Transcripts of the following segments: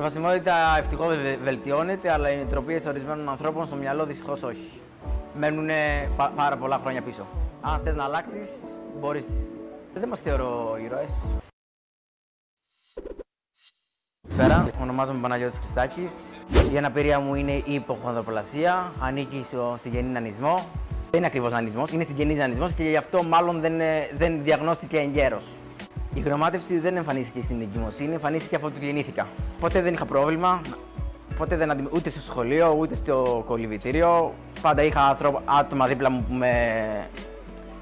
προσβασιμότητα ευτυχώς βελτιώνεται, αλλά οι νοοτροπίες ορισμένων ανθρώπων στο μυαλό δυστυχώς όχι. Μένουν πάρα πολλά χρόνια πίσω. Αν θες να αλλάξεις, μπορείς. Δεν μας θεωρώ ήρωες. Καλησπέρα, ονομάζομαι Παναγιώτης Χριστάκης. Η αναπηρία μου είναι η υποχονδροπλασία, ανήκει στο συγγενή νανισμό. Δεν είναι ακριβώς νανισμός, είναι συγγενής νανισμός και γι' αυτό μάλλον δεν, δεν διαγνώστηκε εγκαίρος. Η χρωμάτευση δεν εμφανίστηκε στην εγκυμοσύνη, εμφανίστηκε αφού του γεννήθηκα. Ποτέ δεν είχα πρόβλημα, ποτέ δεν αντιμετωπίστηκα ούτε στο σχολείο, ούτε στο κολυβητήριο. Πάντα είχα άτομα δίπλα μου που με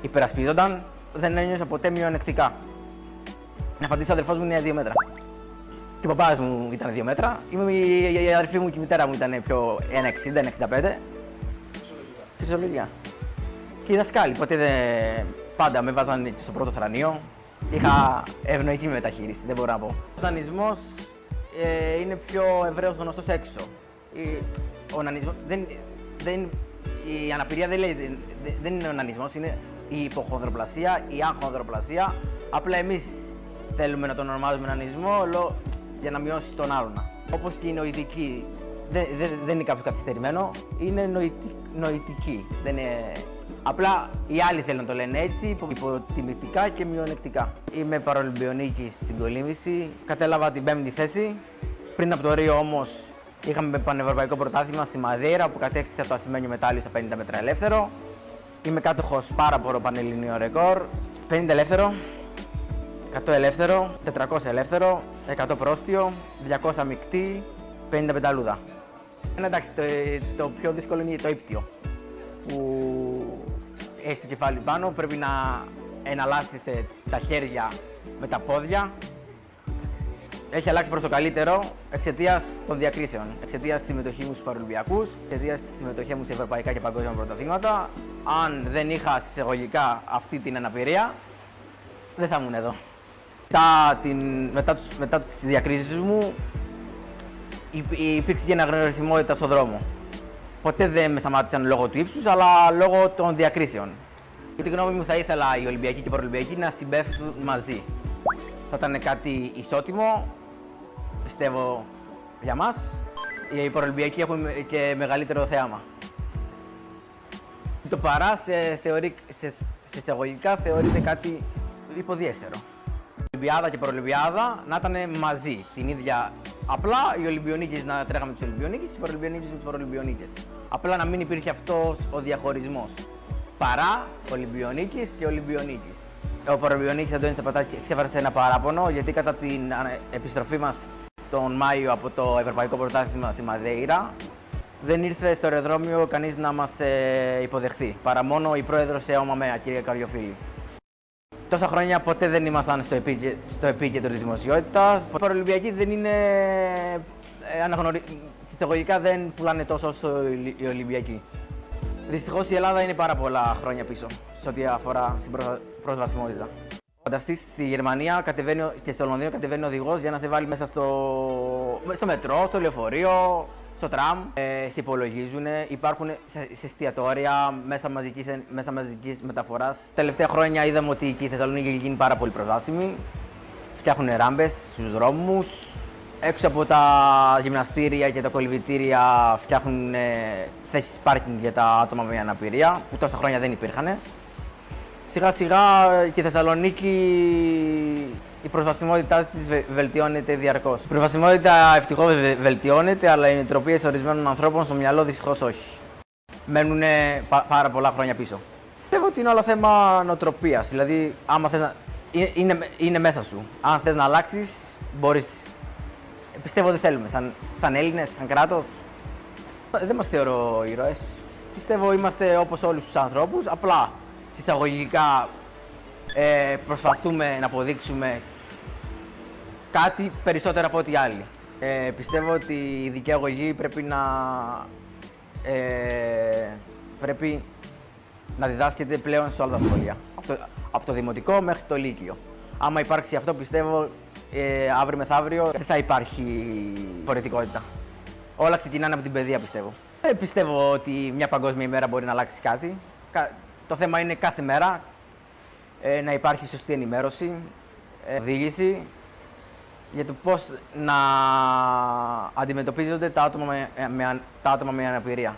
υπερασπίζονταν. Δεν ένιωσα ποτέ μειονεκτικά. Να φαντήσω, ο αδερφός μου είναι 2 μέτρα. Και ο παπάς μου ήταν 2 μέτρα. Η αδερφή μου και η μητέρα μου ήταν πιο 1,60-1,65. Φυσιολογικά. Και οι δασκάλοι, ποτέ δεν... πάντα με βάζαν στο πρώτο θρανείο. Είχα ευνοϊκή μεταχείριση, δεν μπορώ να πω. Ο δανεισμός ε, είναι πιο ευρέως γνωστός έξω. Ο νανισμός, δεν, δεν, η αναπηρία δεν, λέει, δεν, είναι ο νανισμός, είναι η υποχονδροπλασία, η αγχονδροπλασία. Απλά εμείς θέλουμε να τον ονομάζουμε νανισμό για να μειώσει τον άλλον. Όπως και η νοητική, δεν, δεν, δεν είναι κάποιο καθυστερημένο, είναι νοητική. Δεν είναι... Απλά οι άλλοι θέλουν να το λένε έτσι, υποτιμητικά και μειονεκτικά. Είμαι παρολυμπιονίκης στην κολύμβηση. Κατέλαβα την πέμπτη θέση. Πριν από το Ρίο όμως είχαμε πανευρωπαϊκό πρωτάθλημα στη Μαδέρα που κατέκτησε το ασημένιο μετάλλιο στα 50 μέτρα ελεύθερο. Είμαι κάτοχος πάρα πολύ πανελληνίο ρεκόρ. 50 ελεύθερο, 100 ελεύθερο, 400 ελεύθερο, 100 πρόστιο, 200 μεικτή, 50 πενταλούδα. Εντάξει, το, το πιο δύσκολο είναι το ύπτιο. Που έχεις το κεφάλι πάνω, πρέπει να εναλλάσσεις τα χέρια με τα πόδια. Έχει αλλάξει προς το καλύτερο εξαιτίας των διακρίσεων. Εξαιτίας της συμμετοχής μου στους Παρολυμπιακού, εξαιτίας της συμμετοχής μου σε ευρωπαϊκά και παγκόσμια πρωταθλήματα. Αν δεν είχα συσσαγωγικά αυτή την αναπηρία, δεν θα ήμουν εδώ. Μετά, την, μετά, τους, μετά τις διακρίσεις μου υπήρξε και αναγνωρισιμότητα στον δρόμο. Ποτέ δεν με σταμάτησαν λόγω του ύψους, αλλά λόγω των διακρίσεων. Για τη γνώμη μου θα ήθελα οι Ολυμπιακοί και οι Παρολυμπιακοί να συμπέφτουν μαζί. Θα ήταν κάτι ισότιμο, πιστεύω, για μας. Οι Παρολυμπιακοί έχουν και μεγαλύτερο θέαμα. Το παρά σε, θεωρεί, σε, σε εισαγωγικά θεωρείται κάτι υποδιέστερο. Ολυμπιάδα και Παρολυμπιάδα να ήταν μαζί την ίδια. Απλά οι Ολυμπιονίκες να τρέχαμε τους Ολυμπιονίκες, οι Παρολυμπιονίκες με τους Παρολυμπιονίκες. Απλά να μην υπήρχε αυτός ο διαχωρισμός. Παρά Ολυμπιονίκη και Ολυμπιονίκη. Ο Παρολυμπιονίκης Αντώνης Τσαπατάκης εξέφρασε ένα παράπονο γιατί κατά την επιστροφή μας τον Μάιο από το Ευρωπαϊκό Πρωτάθλημα στη Μαδέιρα δεν ήρθε στο αεροδρόμιο κανείς να μας ε, υποδεχθεί. Παρά μόνο η πρόεδρος ΕΟΜΑΜΕΑ, κυρία Καριοφίλη. Τόσα χρόνια ποτέ δεν ήμασταν στο, επίκαι, στο επίκεντρο της δημοσιότητας. Οι Παρολυμπιακοί δεν είναι ε, αναγνωρι... Συσταγωγικά δεν πουλάνε τόσο όσο οι Ολυμπιακοί. Δυστυχώς η Ελλάδα είναι πάρα πολλά χρόνια πίσω σε ό,τι αφορά στην προσβασιμότητα. Φανταστείς στη Γερμανία κατεβαίνει, και στο Λονδίνο κατεβαίνει ο οδηγός για να σε βάλει μέσα στο, στο μετρό, στο λεωφορείο, στο τραμ, ε, σε υπολογίζουν, υπάρχουν σε, σε εστιατόρια, μέσα μαζικής, μέσα μαζικής μεταφοράς. Τελευταία χρόνια είδαμε ότι και η Θεσσαλονίκη έχει γίνει πάρα πολύ προσβάσιμη. Φτιάχνουν ράμπες στους δρόμους. Έξω από τα γυμναστήρια και τα κολυβητήρια φτιάχνουν ε, θέσεις πάρκινγκ για τα άτομα με αναπηρία, που τόσα χρόνια δεν υπήρχαν. Σιγά σιγά και η Θεσσαλονίκη η προσβασιμότητά της βελτιώνεται διαρκώς. Η προσβασιμότητα ευτυχώς βελτιώνεται, αλλά οι νοοτροπίες ορισμένων ανθρώπων στο μυαλό δυστυχώς όχι. Μένουν πάρα πολλά χρόνια πίσω. Πιστεύω ότι είναι όλο θέμα νοοτροπίας. Δηλαδή, άμα θες να... είναι, είναι μέσα σου. Αν θες να αλλάξεις, μπορείς. Πιστεύω ότι θέλουμε. Σαν, σαν Έλληνες, σαν κράτος, δεν μας θεωρώ ήρωες. Πιστεύω είμαστε όπως όλους τους ανθρώπους. Απλά συσσαγωγικά ε, προσπαθούμε να αποδείξουμε κάτι περισσότερο από ό,τι άλλοι. Ε, πιστεύω ότι η δικαιαγωγή πρέπει να, ε, πρέπει να διδάσκεται πλέον σε όλα τα σχολεία. Από το, από το δημοτικό μέχρι το λύκειο. Άμα υπάρξει αυτό, πιστεύω, ε, αύριο μεθαύριο δεν θα υπάρχει φορετικότητα. Όλα ξεκινάνε από την παιδεία, πιστεύω. Δεν πιστεύω ότι μια παγκόσμια ημέρα μπορεί να αλλάξει κάτι. Το θέμα είναι κάθε μέρα ε, να υπάρχει σωστή ενημέρωση, ε, οδήγηση για το πώς να αντιμετωπίζονται τα άτομα με, με, τα άτομα με αναπηρία.